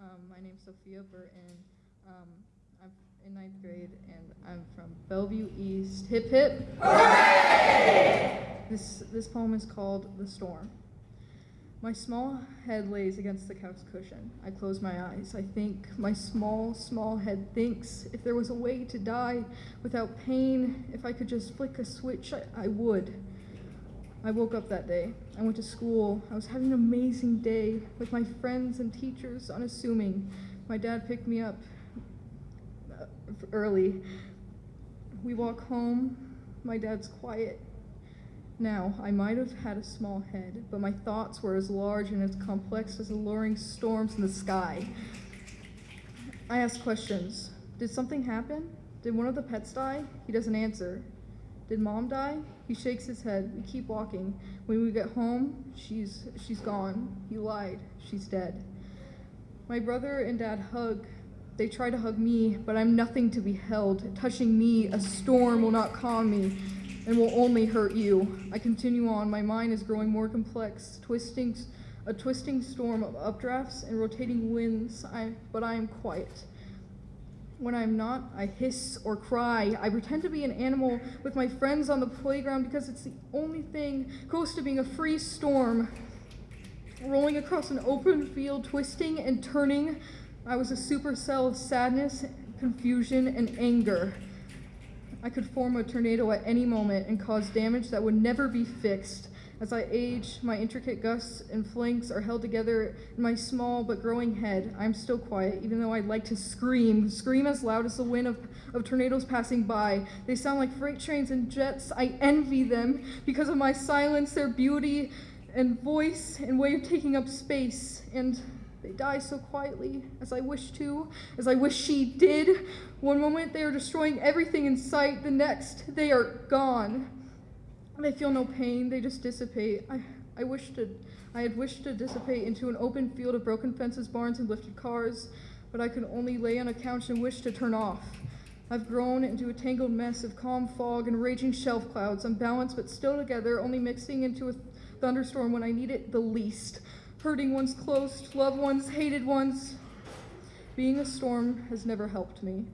Um, my name's Sophia Burton. Um, I'm in ninth grade, and I'm from Bellevue East. Hip hip! This this poem is called "The Storm." My small head lays against the couch cushion. I close my eyes. I think my small, small head thinks if there was a way to die without pain, if I could just flick a switch, I, I would. I woke up that day. I went to school. I was having an amazing day with my friends and teachers, unassuming. My dad picked me up uh, early. We walk home. My dad's quiet. Now, I might have had a small head, but my thoughts were as large and as complex as alluring storms in the sky. I ask questions. Did something happen? Did one of the pets die? He doesn't answer. Did mom die? He shakes his head. We keep walking. When we get home, she's she's gone. He lied. She's dead. My brother and dad hug. They try to hug me, but I'm nothing to be held. Touching me, a storm will not calm me and will only hurt you. I continue on. My mind is growing more complex, twisting a twisting storm of updrafts and rotating winds. I, but I am quiet. When I'm not, I hiss or cry. I pretend to be an animal with my friends on the playground because it's the only thing close to being a free storm. Rolling across an open field, twisting and turning, I was a supercell of sadness, confusion, and anger. I could form a tornado at any moment and cause damage that would never be fixed. As I age, my intricate gusts and flanks are held together in my small but growing head. I'm still quiet, even though I'd like to scream, scream as loud as the wind of, of tornadoes passing by. They sound like freight trains and jets. I envy them because of my silence, their beauty and voice and way of taking up space. And they die so quietly, as I wish to, as I wish she did. One moment they are destroying everything in sight, the next they are gone. They feel no pain, they just dissipate. I, I wish to I had wished to dissipate into an open field of broken fences, barns, and lifted cars, but I could only lay on a couch and wish to turn off. I've grown into a tangled mess of calm fog and raging shelf clouds, unbalanced but still together, only mixing into a thunderstorm when I need it the least. Hurting ones close, loved ones, hated ones. Being a storm has never helped me.